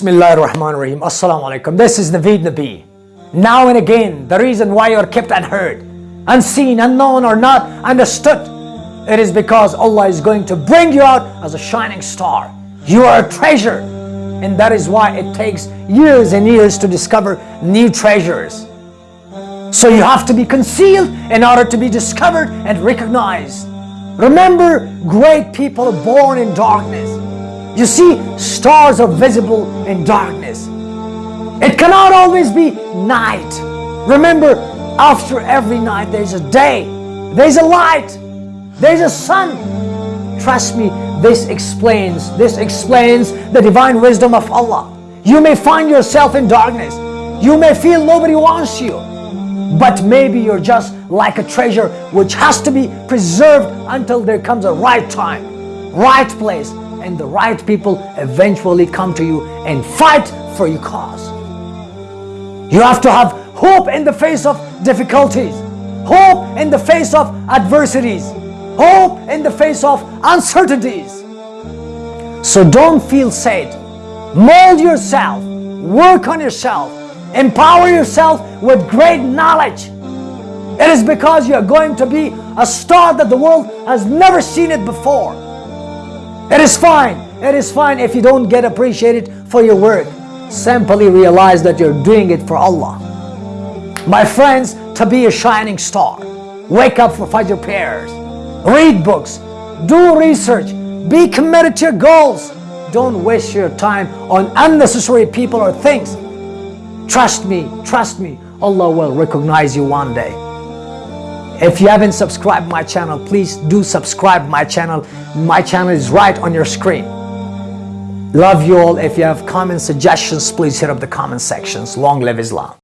Bismillah ar-Rahman ar-Rahim. Assalamu alaikum. This is Naveed Nabi. Now and again, the reason why you are kept unheard, unseen, unknown, or not understood, it is because Allah is going to bring you out as a shining star. You are a treasure. And that is why it takes years and years to discover new treasures. So you have to be concealed in order to be discovered and recognized. Remember, great people are born in darkness. You see, stars are visible in darkness. It cannot always be night. Remember, after every night there's a day, there's a light, there's a sun. Trust me, this explains, this explains the divine wisdom of Allah. You may find yourself in darkness. You may feel nobody wants you. But maybe you're just like a treasure which has to be preserved until there comes a right time, right place, and the right people eventually come to you and fight for your cause. You have to have hope in the face of difficulties, hope in the face of adversities, hope in the face of uncertainties. So don't feel sad. Mold yourself, work on yourself, empower yourself with great knowledge. It is because you are going to be a star that the world has never seen it before. It is fine. It is fine if you don't get appreciated for your work. Simply realize that you're doing it for Allah. My friends, to be a shining star, wake up for Fajr prayers, read books, do research, be committed to your goals. Don't waste your time on unnecessary people or things. Trust me, trust me, Allah will recognize you one day. If you haven't subscribed my channel, please do subscribe my channel. My channel is right on your screen. Love you all. If you have comments, suggestions, please hit up the comment sections. Long live Islam.